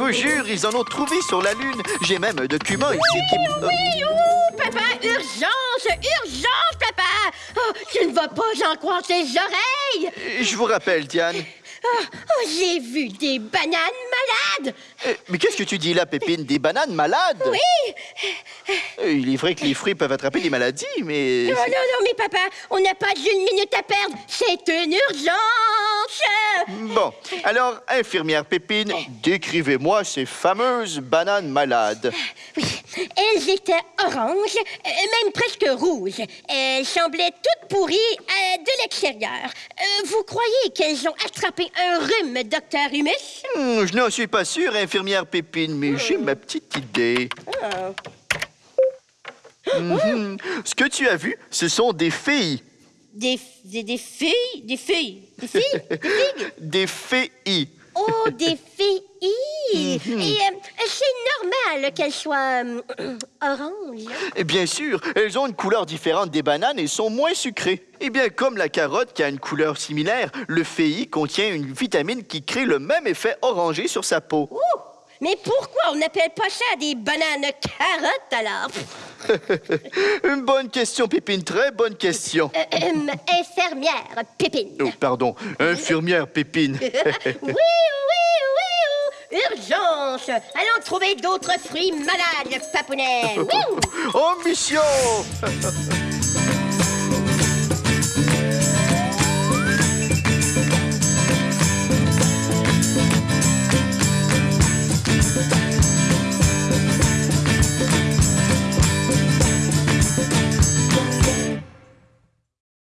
vous jure, ils en ont trouvé sur la Lune. J'ai même un document ici qui... Euh, Oui, ouh, papa, urgence, urgence, papa! Oh, tu ne vas pas en croire tes oreilles! Je vous rappelle, Diane. Oh, oh, j'ai vu des bananes malades! Euh, Mais qu'est-ce que tu dis là, Pépine? Des bananes malades? Oui! Euh, Il est vrai que les fruits peuvent attraper des maladies, mais... Non, non, non, mais papa, on n'a pas d'une minute à perdre. C'est une urgence! Bon, alors, infirmière Pépine, décrivez-moi ces fameuses bananes malades. Oui, elles étaient oranges, euh, même presque rouges. Elles semblaient toutes pourries euh, de l'extérieur. Euh, vous croyez qu'elles ont attrapé un rhume, docteur Humus? Hmm, je n'en suis pas sûr, infirmière Pépine, mais j'ai ma petite idée. Mhm. Ce que tu as vu, ce sont des filles. Des, des, des filles? Des filles? Des filles? Des figues? Des filles. Oh, des filles! Et euh, c'est normal qu'elles soient euh, oranges. Et bien sûr, elles ont une couleur différente des bananes et sont moins sucrées. Et bien, comme la carotte qui a une couleur similaire, le FEI contient une vitamine qui crée le même effet orangé sur sa peau. Ouh! Mais pourquoi on n'appelle pas ça des bananes carottes alors? Une bonne question, Pépine, très bonne question. Euh, euh, infirmière Pépine. Oh, pardon, infirmière Pépine. oui, oui, oui. Urgence! Allons trouver d'autres fruits malades, papounet. En mission